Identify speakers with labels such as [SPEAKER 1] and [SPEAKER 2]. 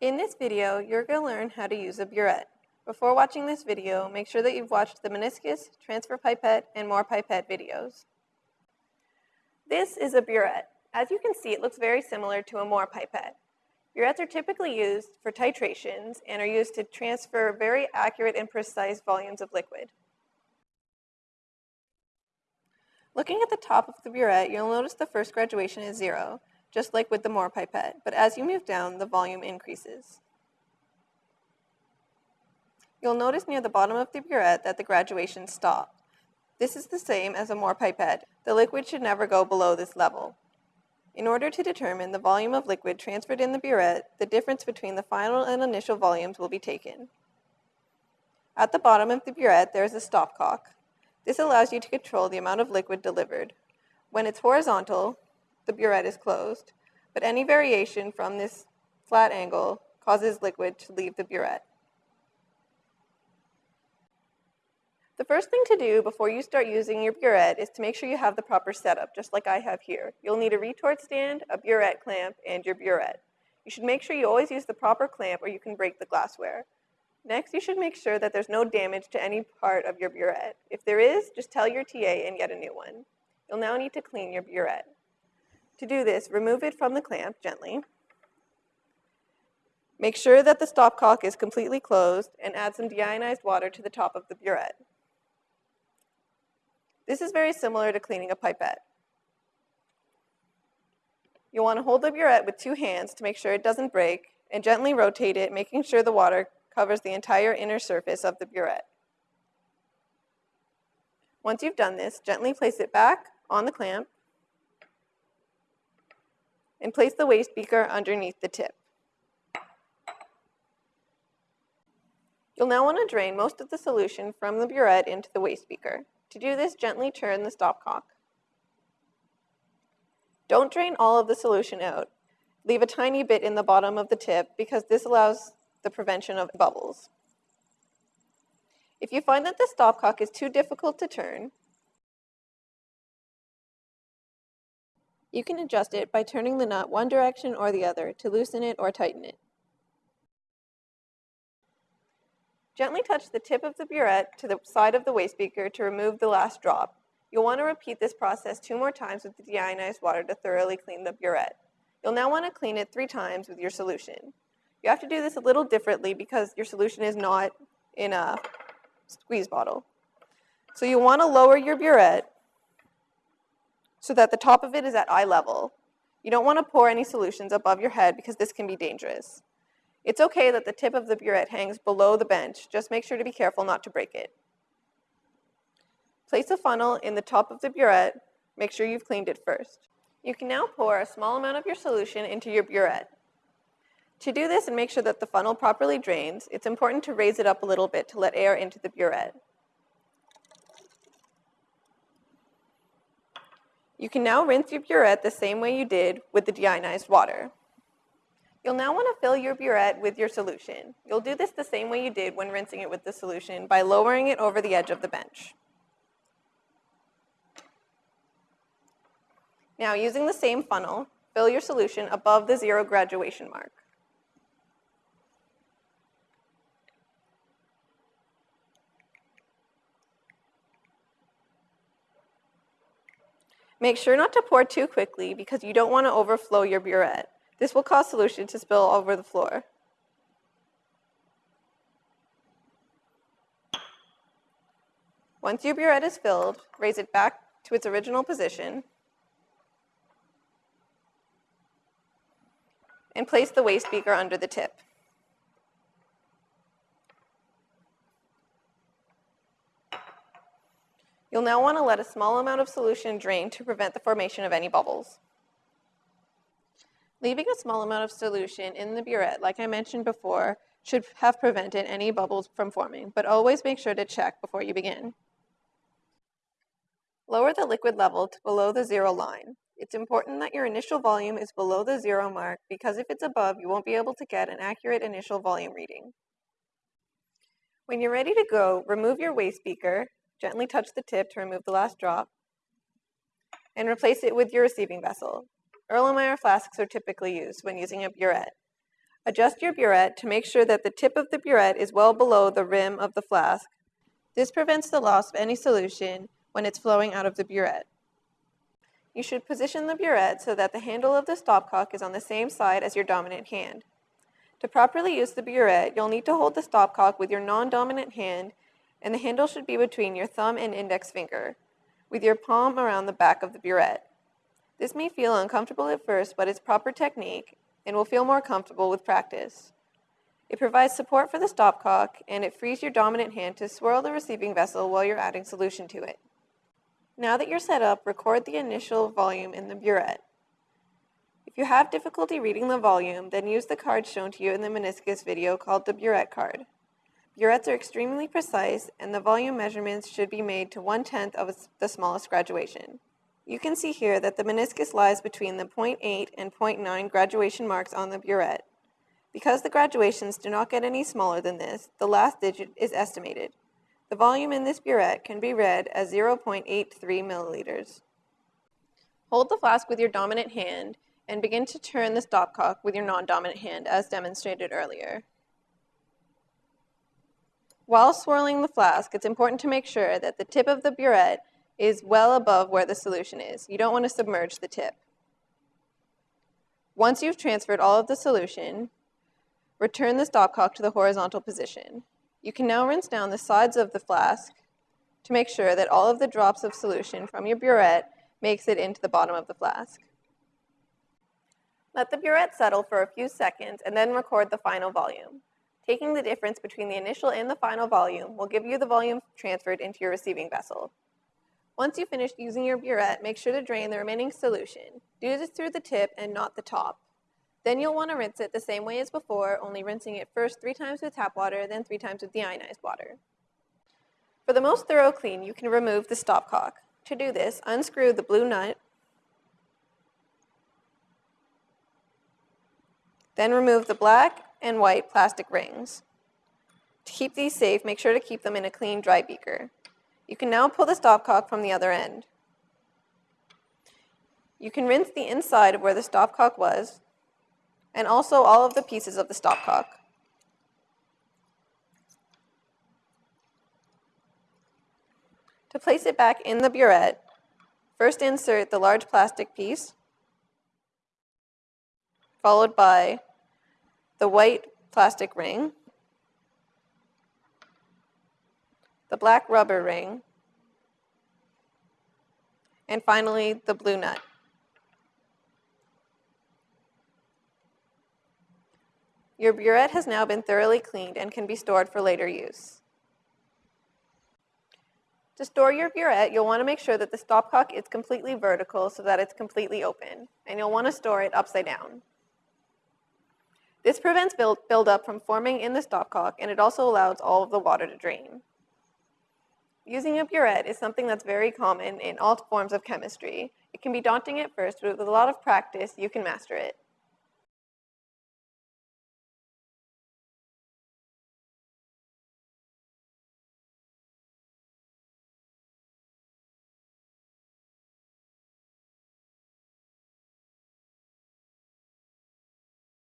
[SPEAKER 1] In this video, you're going to learn how to use a burette. Before watching this video, make sure that you've watched the meniscus, transfer pipette, and Mohr pipette videos. This is a burette. As you can see, it looks very similar to a Mohr pipette. Burettes are typically used for titrations and are used to transfer very accurate and precise volumes of liquid. Looking at the top of the burette, you'll notice the first graduation is zero, just like with the Mohr pipette, but as you move down, the volume increases. You'll notice near the bottom of the burette that the graduations stop. This is the same as a Mohr pipette. The liquid should never go below this level. In order to determine the volume of liquid transferred in the burette, the difference between the final and initial volumes will be taken. At the bottom of the burette, there is a stopcock. This allows you to control the amount of liquid delivered. When it's horizontal, the burette is closed, but any variation from this flat angle causes liquid to leave the burette. The first thing to do before you start using your burette is to make sure you have the proper setup, just like I have here. You'll need a retort stand, a burette clamp, and your burette. You should make sure you always use the proper clamp or you can break the glassware. Next, you should make sure that there's no damage to any part of your burette. If there is, just tell your TA and get a new one. You'll now need to clean your burette. To do this, remove it from the clamp gently. Make sure that the stopcock is completely closed and add some deionized water to the top of the burette. This is very similar to cleaning a pipette. You'll want to hold the burette with two hands to make sure it doesn't break and gently rotate it, making sure the water covers the entire inner surface of the burette. Once you've done this, gently place it back on the clamp and place the waste beaker underneath the tip. You'll now want to drain most of the solution from the burette into the waste beaker. To do this, gently turn the stopcock. Don't drain all of the solution out. Leave a tiny bit in the bottom of the tip because this allows the prevention of bubbles. If you find that the stopcock is too difficult to turn, You can adjust it by turning the nut one direction or the other to loosen it or tighten it. Gently touch the tip of the burette to the side of the waste beaker to remove the last drop. You'll want to repeat this process two more times with the deionized water to thoroughly clean the burette. You'll now want to clean it three times with your solution. You have to do this a little differently because your solution is not in a squeeze bottle. So you want to lower your burette so that the top of it is at eye level. You don't want to pour any solutions above your head because this can be dangerous. It's okay that the tip of the burette hangs below the bench, just make sure to be careful not to break it. Place a funnel in the top of the burette, make sure you've cleaned it first. You can now pour a small amount of your solution into your burette. To do this and make sure that the funnel properly drains, it's important to raise it up a little bit to let air into the burette. You can now rinse your burette the same way you did with the deionized water. You'll now want to fill your burette with your solution. You'll do this the same way you did when rinsing it with the solution by lowering it over the edge of the bench. Now, using the same funnel, fill your solution above the zero graduation mark. Make sure not to pour too quickly because you don't want to overflow your burette. This will cause solution to spill over the floor. Once your burette is filled, raise it back to its original position and place the waste beaker under the tip. You'll now want to let a small amount of solution drain to prevent the formation of any bubbles. Leaving a small amount of solution in the burette, like I mentioned before, should have prevented any bubbles from forming, but always make sure to check before you begin. Lower the liquid level to below the zero line. It's important that your initial volume is below the zero mark because if it's above, you won't be able to get an accurate initial volume reading. When you're ready to go, remove your waste beaker Gently touch the tip to remove the last drop and replace it with your receiving vessel. Erlenmeyer flasks are typically used when using a burette. Adjust your burette to make sure that the tip of the burette is well below the rim of the flask. This prevents the loss of any solution when it's flowing out of the burette. You should position the burette so that the handle of the stopcock is on the same side as your dominant hand. To properly use the burette, you'll need to hold the stopcock with your non-dominant hand and the handle should be between your thumb and index finger, with your palm around the back of the burette. This may feel uncomfortable at first, but it's proper technique and will feel more comfortable with practice. It provides support for the stopcock and it frees your dominant hand to swirl the receiving vessel while you're adding solution to it. Now that you're set up, record the initial volume in the burette. If you have difficulty reading the volume, then use the card shown to you in the meniscus video called the burette card. Burettes are extremely precise, and the volume measurements should be made to one-tenth of the smallest graduation. You can see here that the meniscus lies between the 0.8 and 0.9 graduation marks on the burette. Because the graduations do not get any smaller than this, the last digit is estimated. The volume in this burette can be read as 0.83 milliliters. Hold the flask with your dominant hand and begin to turn the stopcock with your non-dominant hand as demonstrated earlier. While swirling the flask, it's important to make sure that the tip of the burette is well above where the solution is. You don't want to submerge the tip. Once you've transferred all of the solution, return the stopcock to the horizontal position. You can now rinse down the sides of the flask to make sure that all of the drops of solution from your burette makes it into the bottom of the flask. Let the burette settle for a few seconds and then record the final volume. Taking the difference between the initial and the final volume will give you the volume transferred into your receiving vessel. Once you've finished using your burette, make sure to drain the remaining solution. Do this through the tip and not the top. Then you'll want to rinse it the same way as before, only rinsing it first three times with tap water, then three times with deionized water. For the most thorough clean, you can remove the stopcock. To do this, unscrew the blue nut Then remove the black and white plastic rings. To keep these safe, make sure to keep them in a clean, dry beaker. You can now pull the stopcock from the other end. You can rinse the inside of where the stopcock was, and also all of the pieces of the stopcock. To place it back in the burette, first insert the large plastic piece, followed by the white plastic ring, the black rubber ring, and finally the blue nut. Your burette has now been thoroughly cleaned and can be stored for later use. To store your burette, you'll want to make sure that the stopcock is completely vertical so that it's completely open, and you'll want to store it upside down. This prevents build, buildup from forming in the stopcock, and it also allows all of the water to drain. Using a burette is something that's very common in all forms of chemistry. It can be daunting at first, but with a lot of practice, you can master it.